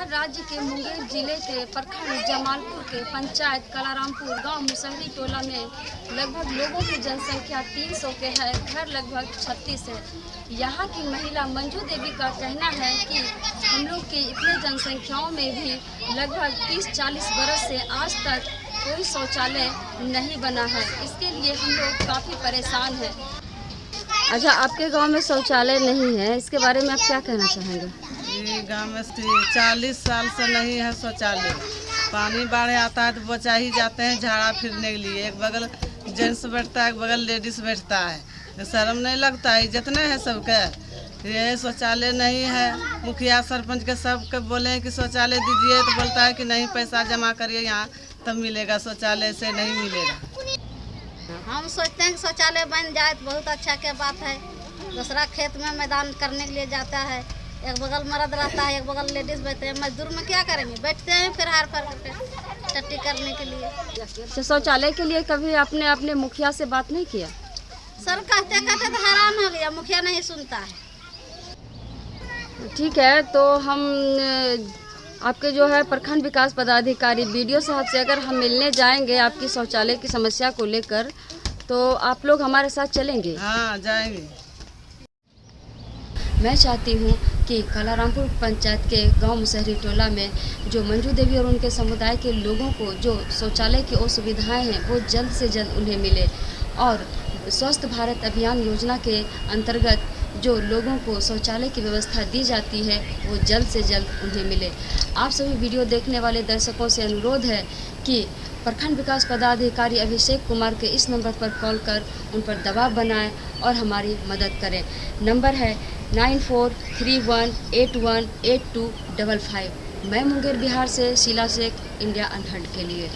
बिहार राज्य के मुंगेर ज़िले के प्रखंड जमालपुर के पंचायत कलारामपुर गाँव मुसहरी टोला में लगभग लोगों की जनसंख्या 300 के है। घर लगभग 36 है। यहाँ की महिला मंजू देवी का कहना है कि हम लोग के इतने जनसंख्याओं में भी लगभग 30-40 बरस से आज तक कोई शौचालय नहीं बना है। इसके लिए हम लोग काफ़ी परेशान हैं। अच्छा आपके गाँव में शौचालय नहीं है। इसके बारे में आप क्या कहना चाहेंगे? गाँव में चालीस साल से नहीं है शौचालय। पानी बाढ़ आता है तो बचा ही जाते हैं झाड़ा फिरने के लिए। एक बगल जेंट्स बैठता है, एक बगल लेडीज़ बैठता है। तो शर्म नहीं लगता है जितने हैं सबके। ये शौचालय नहीं है। मुखिया सरपंच के सबके बोले कि शौचालय दीजिए तो बोलता है कि नहीं, पैसा जमा करिए यहाँ, तब मिलेगा। शौचालय से नहीं मिलेगा। हम सोचते हैं कि शौचालय बन जाए तो बहुत अच्छा के बात है। दूसरा खेत में मैदान करने के लिए जाता है। एक बगल मर्द रहता है एक बगल लेडीज़ बैठते हैं। मजदूर में क्या करेंगे? बैठते हैं फिर हार पर टट्टी करने के लिए। अच्छा शौचालय के लिए कभी आपने अपने मुखिया से बात नहीं किया? सर कहते कहते तो हैरान हो गया मुखिया नहीं सुनता है। ठीक है तो हम आपके जो है प्रखंड विकास पदाधिकारी वीडियो साहब से अगर हम मिलने जाएँगे आपकी शौचालय की समस्या को लेकर तो आप लोग हमारे साथ चलेंगे? हाँ जाएँगे। मैं चाहती हूँ कि कलारामपुर पंचायत के गाँव मुसहरी टोला में जो मंजू देवी और उनके समुदाय के लोगों को जो शौचालय की असुविधाएँ हैं, वो जल्द से जल्द उन्हें मिले। और स्वस्थ भारत अभियान योजना के अंतर्गत जो लोगों को शौचालय की व्यवस्था दी जाती है, वो जल्द से जल्द उन्हें मिले। आप सभी वीडियो देखने वाले दर्शकों से अनुरोध है कि प्रखंड विकास पदाधिकारी अभिषेक कुमार के इस नंबर पर कॉल कर उन पर दबाव बनाएँ और हमारी मदद करें। नंबर है nine four three one eight one eight two double five. मैं मुंगेर बिहार से शीला शेख, इंडिया अनहट के लिए।